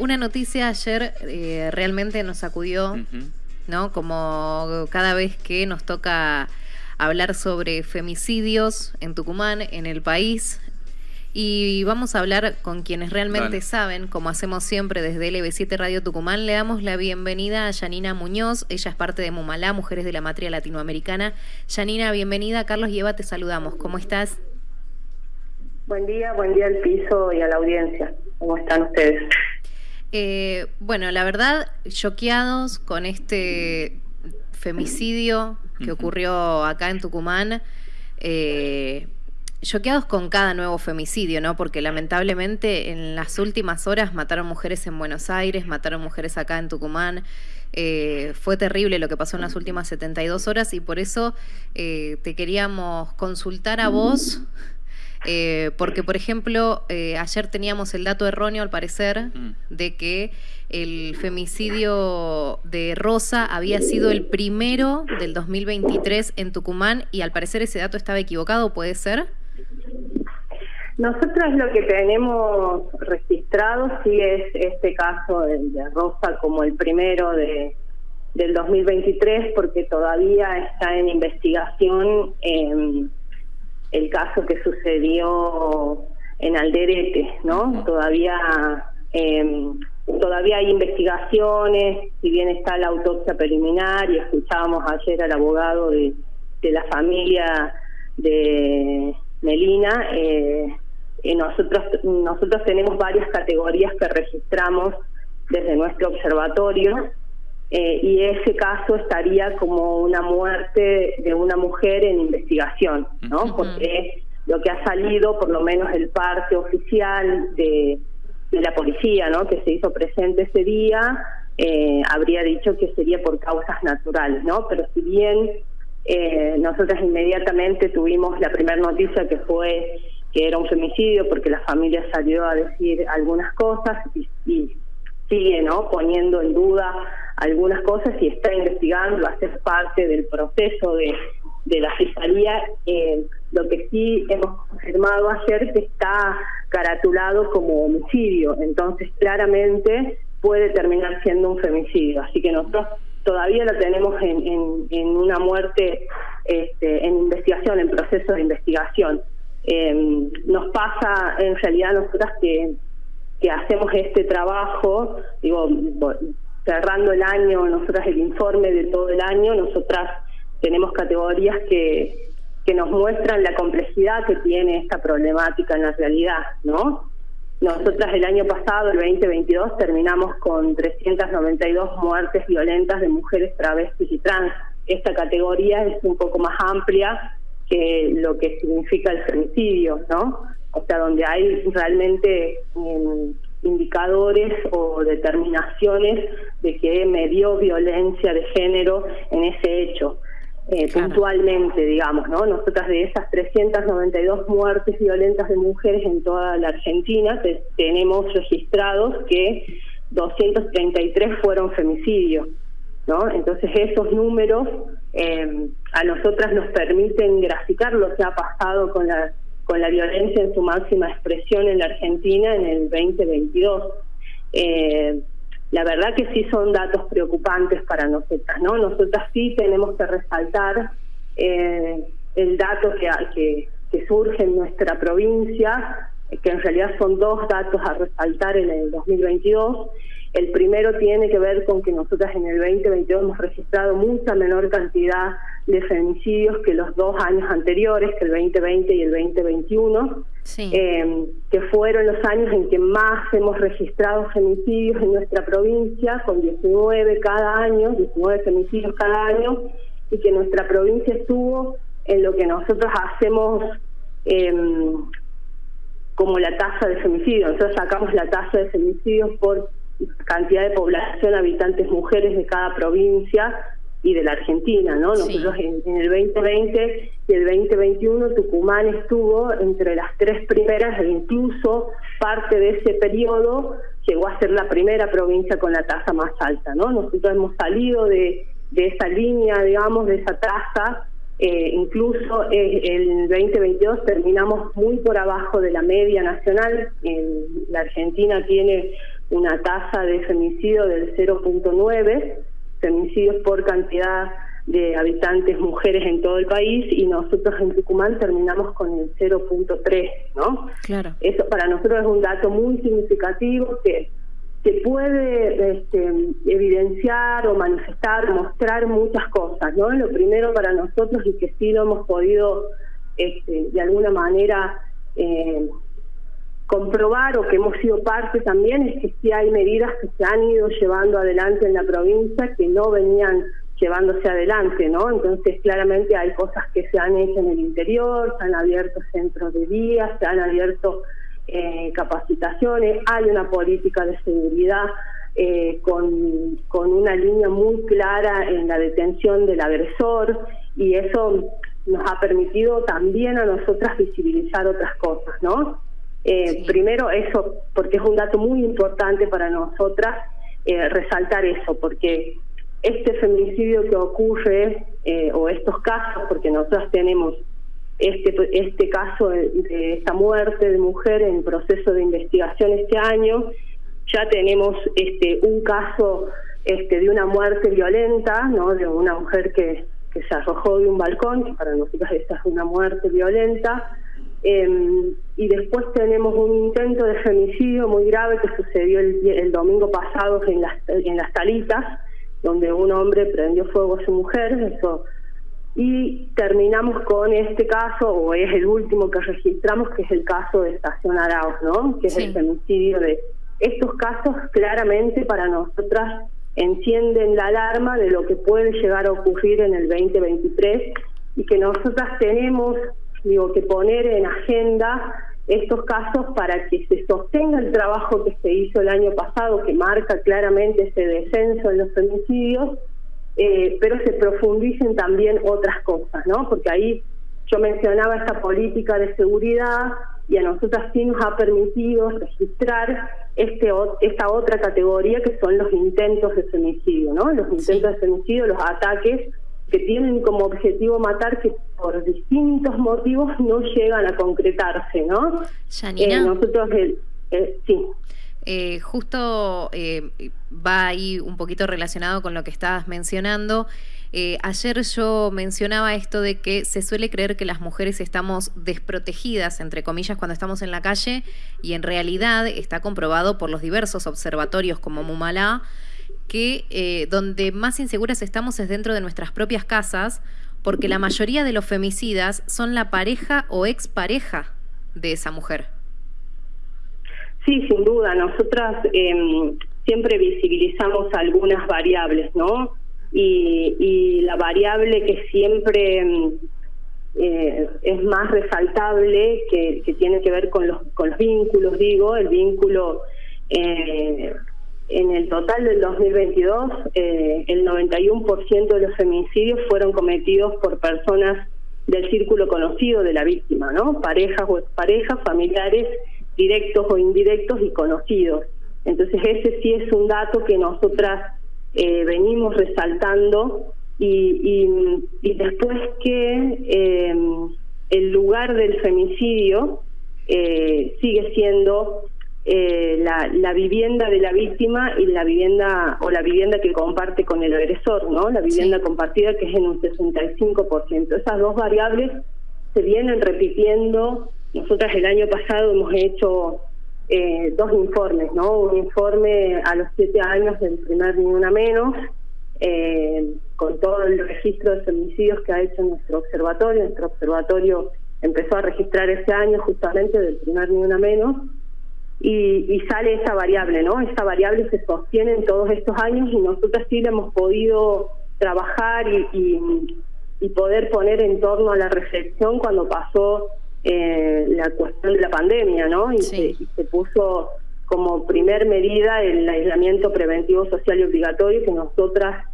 una noticia ayer eh, realmente nos sacudió, ¿no? Como cada vez que nos toca hablar sobre femicidios en Tucumán, en el país. Y vamos a hablar con quienes realmente saben, como hacemos siempre desde LB7 Radio Tucumán. Le damos la bienvenida a Yanina Muñoz. Ella es parte de Mumalá, Mujeres de la Matria Latinoamericana. Yanina, bienvenida. Carlos y Eva, te saludamos. ¿Cómo estás? Buen día, buen día al piso y a la audiencia. ¿Cómo están ustedes? Eh, bueno, la verdad, choqueados con este femicidio que ocurrió acá en Tucumán. Eh, choqueados con cada nuevo femicidio, ¿no? Porque lamentablemente en las últimas horas mataron mujeres en Buenos Aires, mataron mujeres acá en Tucumán. Eh, fue terrible lo que pasó en las últimas 72 horas y por eso te queríamos consultar a vos eh, porque, por ejemplo, eh, ayer teníamos el dato erróneo, al parecer, mm. de que el femicidio de Rosa había sido el primero del 2023 en Tucumán y al parecer ese dato estaba equivocado, ¿puede ser? Nosotros lo que tenemos registrado sí es este caso de, Rosa como el primero de, del 2023 porque todavía está en investigación. Eh, el caso que sucedió en Alderete, ¿no? Todavía eh, todavía hay investigaciones, si bien está la autopsia preliminar y escuchábamos ayer al abogado de, de la familia de Melina, eh, eh, nosotros nosotros tenemos varias categorías que registramos desde nuestro observatorio eh, y ese caso estaría como una muerte de una mujer en investigación, ¿no? Porque lo que ha salido, por lo menos el parte oficial de, la policía, ¿no? Que se hizo presente ese día, eh, habría dicho que sería por causas naturales, ¿no? Pero si bien eh, nosotras inmediatamente tuvimos la primera noticia que fue que era un femicidio porque la familia salió a decir algunas cosas y, y sigue no poniendo en duda algunas cosas y está investigando, va a parte del proceso de, de la fiscalía. Eh, lo que sí hemos confirmado ayer que está caratulado como homicidio, entonces claramente puede terminar siendo un femicidio. Así que nosotros todavía lo tenemos en, en, en una muerte este, en investigación, en proceso de investigación. Eh, nos pasa en realidad nosotras que que hacemos este trabajo, digo, cerrando el año, nosotras el informe de todo el año, nosotras tenemos categorías que, que nos muestran la complejidad que tiene esta problemática en la realidad, ¿no? Nosotras el año pasado, el 2022, terminamos con 392 muertes violentas de mujeres travestis y trans. Esta categoría es un poco más amplia que lo que significa el femicidio, ¿no? o sea, donde hay realmente indicadores o determinaciones de que me dio violencia de género en ese hecho. Eh, puntualmente, digamos, ¿no? Nosotras de esas 392 muertes violentas de mujeres en toda la Argentina, tenemos registrados que 233 fueron femicidios, ¿no? Entonces esos números eh, a nosotras nos permiten graficar lo que ha pasado con la con la violencia en su máxima expresión en la Argentina en el 2022. Eh, la verdad que sí son datos preocupantes para nosotras, ¿no? Nosotras sí tenemos que resaltar eh, el dato que, surge en nuestra provincia, que en realidad son dos datos a resaltar en el 2022. El primero tiene que ver con que nosotras en el 2022 hemos registrado mucha menor cantidad de femicidios que los dos años anteriores, que el 2020 y el 2021, eh, que fueron los años en que más hemos registrado femicidios en nuestra provincia, con 19 cada año, 19 femicidios cada año, y que nuestra provincia estuvo en lo que nosotros hacemos em, como la tasa de femicidios. Nosotros sacamos la tasa de femicidios por cantidad de población, habitantes mujeres de cada provincia, y de la Argentina, ¿no? Nosotros en, el 2020 y el 2021 Tucumán estuvo entre las tres primeras e incluso parte de ese periodo llegó a ser la primera provincia con la tasa más alta, ¿no? Nosotros hemos salido de, de esa línea, digamos, de esa tasa, eh, incluso eh, el 2022 terminamos muy por abajo de la media nacional, la Argentina tiene una tasa de femicidio del 0.9, femicidios por cantidad de habitantes mujeres en todo el país y nosotros en Tucumán terminamos con el 0.3, ¿no? Claro. Eso para nosotros es un dato muy significativo que que puede este, evidenciar o manifestar, mostrar muchas cosas, ¿no? Lo primero para nosotros y que sí lo hemos podido este, de alguna manera eh, comprobar o que hemos sido parte también es que sí hay medidas que se han ido llevando adelante en la provincia que no venían llevándose adelante, ¿no? Entonces claramente hay cosas que se han hecho en el interior, se han abierto centros de día, se han abierto eh, capacitaciones, hay una política de seguridad eh, con, con una línea muy clara en la detención del agresor y eso nos ha permitido también a nosotras visibilizar otras cosas, ¿no? Eh, Primero eso, porque es un dato muy importante para nosotras eh, resaltar eso, porque este feminicidio que ocurre, eh, o estos casos, porque nosotras tenemos este, este caso de, esta muerte de mujer en proceso de investigación este año, ya tenemos este un caso este de una muerte violenta, ¿no? De una mujer que que se arrojó de un balcón, que para nosotros esa es una muerte violenta. Em, y después tenemos un intento de femicidio muy grave que sucedió el, domingo pasado en las, en las Talitas, donde un hombre prendió fuego a su mujer. Eso y terminamos con este caso, o es el último que registramos, que es el caso de Estación Arauz, ¿no? Que es el femicidio de estos casos claramente para nosotras encienden la alarma de lo que puede llegar a ocurrir en el 2023 y que nosotras tenemos digo que poner en agenda estos casos para que se sostenga el trabajo que se hizo el año pasado que marca claramente ese descenso en los femicidios eh, pero se profundicen también otras cosas no porque ahí yo mencionaba esta política de seguridad y a nosotras sí nos ha permitido registrar este esta otra categoría que son los intentos de femicidio, ¿no? Los intentos de femicidio, los ataques que tienen como objetivo matar que por distintos motivos no llegan a concretarse, ¿no? Eh, nosotros eh, sí. Eh, justo eh, va ahí un poquito relacionado con lo que estabas mencionando. Eh, ayer yo mencionaba esto de que se suele creer que las mujeres estamos desprotegidas, entre comillas, cuando estamos en la calle, y en realidad está comprobado por los diversos observatorios como Mumalá, que eh, donde más inseguras estamos es dentro de nuestras propias casas, porque la mayoría de los femicidas son la pareja o expareja de esa mujer. Sí, sin duda. Nosotras em, siempre visibilizamos algunas variables, ¿no? y, la variable que siempre mm, eh, es más resaltable, que, tiene que ver con los, con los vínculos, digo, el vínculo eh, en el total del 2022, eh, el 91% de los feminicidios fueron cometidos por personas del círculo conocido de la víctima, ¿no? Parejas o exparejas, familiares directos o indirectos y conocidos. Entonces ese sí es un dato que nosotras eh, venimos resaltando y, y, después que eh, el lugar del femicidio eh, sigue siendo la, la, vivienda de la víctima y la vivienda o la vivienda que comparte con el agresor, ¿no? La vivienda compartida que es en un 65%. Esas dos variables se vienen repitiendo. Nosotras el año pasado hemos hecho eh, dos informes, ¿no? Un informe a los siete años del primer Ni Una Menos, eh, con todo el registro de femicidios que ha hecho nuestro observatorio. Nuestro observatorio empezó a registrar ese año justamente del primer Ni Una Menos, y, y, sale esa variable, ¿no? Esa variable se sostiene en todos estos años y nosotros sí le hemos podido trabajar y, y, y poder poner en torno a la reflexión cuando pasó eh, la cuestión de la pandemia, ¿no? Y, se, puso como primer medida el aislamiento preventivo social y obligatorio que nosotras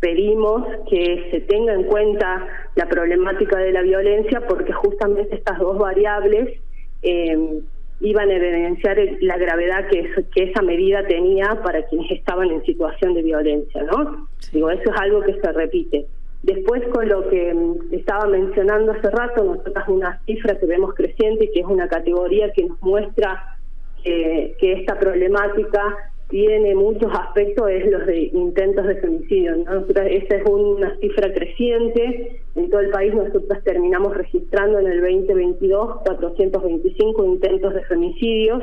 pedimos que se tenga en cuenta la problemática de la violencia porque justamente estas dos variables eh, iban a evidenciar la gravedad que, que esa medida tenía para quienes estaban en situación de violencia, ¿no? Digo, eso es algo que se repite. Después, con lo que mm, estaba mencionando hace rato, nosotros una cifra que vemos creciente, que es una categoría que nos muestra que esta problemática tiene muchos aspectos, es los de intentos de femicidio. esa es una cifra creciente. En todo el país nosotros terminamos registrando en el 2022 425 intentos de femicidios.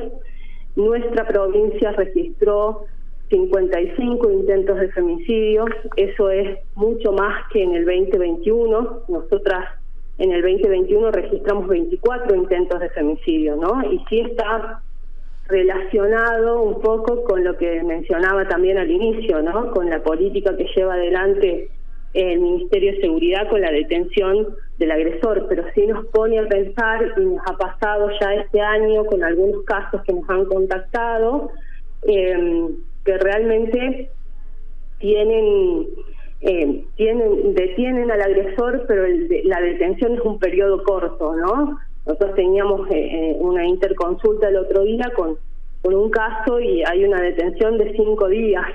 Nuestra provincia registró 55 intentos de femicidios, eso es mucho más que en el 2021. Nosotras en el 2021 registramos 24 intentos de femicidio, ¿no? Y sí está relacionado un poco con lo que mencionaba también al inicio, ¿no? Con la política que lleva adelante el Ministerio de Seguridad con la detención del agresor, pero sí nos pone a pensar, y nos ha pasado ya este año con algunos casos que nos han contactado, eh, que realmente tienen, eh, tienen detienen al agresor, pero la detención es un periodo corto, ¿no? Nosotros teníamos eh, eh, una interconsulta el otro día con, con un caso y hay una detención de cinco días,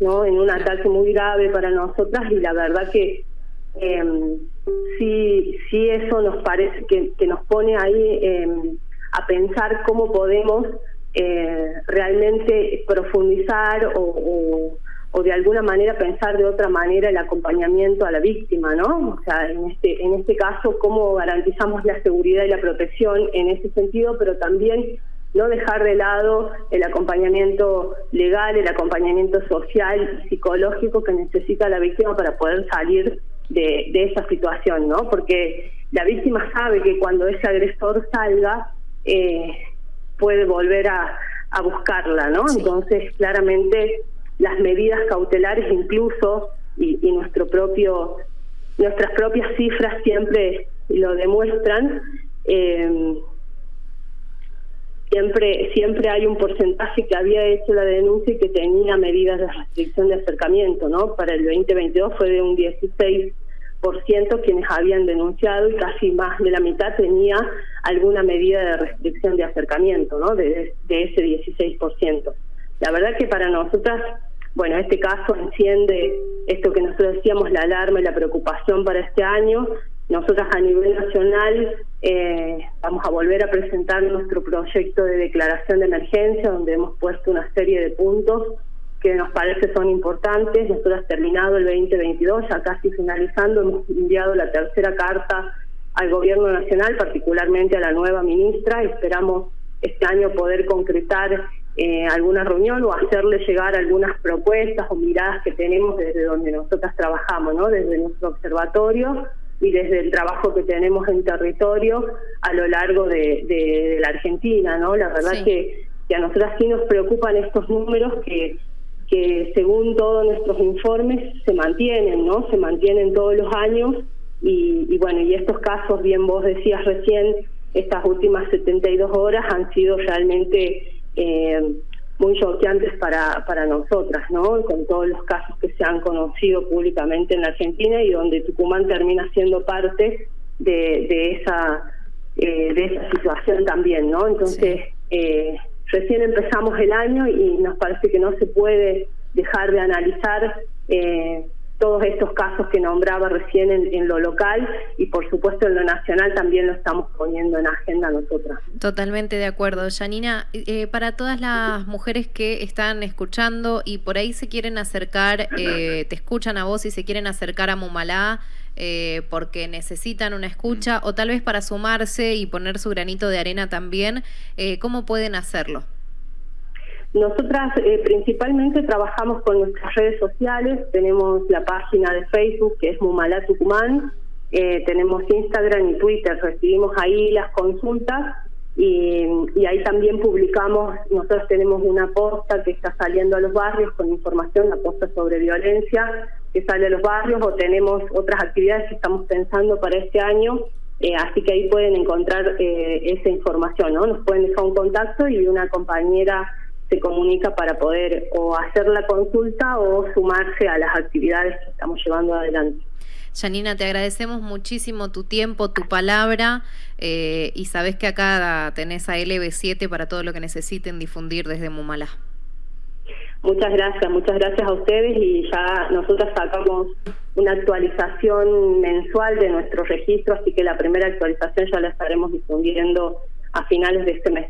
¿no? En un ataque muy grave para nosotras y la verdad que eh, sí, sí eso nos parece que, que nos pone ahí eh, a pensar cómo podemos eh, realmente profundizar o, de alguna manera pensar de otra manera el acompañamiento a la víctima, ¿no? O sea, en este, en este caso, cómo garantizamos la seguridad y la protección en ese sentido, pero también no dejar de lado el acompañamiento legal, el acompañamiento social y psicológico que necesita la víctima para poder salir de, de esa situación, ¿no? Porque la víctima sabe que cuando ese agresor salga, eh, puede volver a, a buscarla, ¿no? Entonces, claramente, las medidas cautelares incluso y, nuestro propio nuestras propias cifras siempre lo demuestran eh, siempre siempre hay un porcentaje que había hecho la denuncia y que tenía medidas de restricción de acercamiento, ¿no? Para el 2022 fue de un 16 quienes habían denunciado y casi más de la mitad tenía alguna medida de restricción de acercamiento, ¿no? De, de ese 16%. La verdad que para nosotras, bueno, este caso enciende esto que nosotros decíamos, la alarma y la preocupación para este año. Nosotras a nivel nacional eh, vamos a volver a presentar nuestro proyecto de declaración de emergencia, donde hemos puesto una serie de puntos que nos parece son importantes. Nosotros terminado el 2022, ya casi finalizando, hemos enviado la tercera carta al Gobierno Nacional, particularmente a la nueva ministra. Esperamos este año poder concretar eh, alguna reunión o hacerle llegar algunas propuestas o miradas que tenemos desde donde nosotras trabajamos, ¿no? desde nuestro observatorio y desde el trabajo que tenemos en territorio a lo largo de, la Argentina. ¿no? La verdad que, que a nosotras sí nos preocupan estos números que que según todos nuestros informes se mantienen, ¿no? Se mantienen todos los años y, bueno, y estos casos, bien vos decías recién, estas últimas 72 horas han sido realmente eh, muy choqueantes para, para nosotras, ¿no? Con todos los casos que se han conocido públicamente en la Argentina y donde Tucumán termina siendo parte de, de esa eh, de esa situación también, ¿no? Entonces, eh, Recién empezamos el año y nos parece que no se puede dejar de analizar eh, todos estos casos que nombraba recién en, lo local y por supuesto en lo nacional también lo estamos poniendo en agenda nosotras. Totalmente de acuerdo. Janina, eh, para todas las mujeres que están escuchando y por ahí se quieren acercar, eh, te escuchan a vos y se quieren acercar a Mumalá, eh, porque necesitan una escucha o tal vez para sumarse y poner su granito de arena también, eh, ¿cómo pueden hacerlo? Nosotras eh, principalmente trabajamos con nuestras redes sociales, tenemos la página de Facebook que es Mumalá Tucumán, tenemos Instagram y Twitter, recibimos ahí las consultas. Y, y, ahí también publicamos, nosotros tenemos una posta que está saliendo a los barrios con información, la posta sobre violencia que sale a los barrios o tenemos otras actividades que estamos pensando para este año, eh, así que ahí pueden encontrar eh, esa información, ¿no? Nos pueden dejar un contacto y una compañera se comunica para poder o hacer la consulta o sumarse a las actividades que estamos llevando adelante. Janina, te agradecemos muchísimo tu tiempo, tu palabra eh, y sabes que acá tenés a LB7 para todo lo que necesiten difundir desde Mumalá. Muchas gracias, muchas gracias a ustedes y ya nosotras sacamos una actualización mensual de nuestro registro, así que la primera actualización ya la estaremos difundiendo a finales de este mes.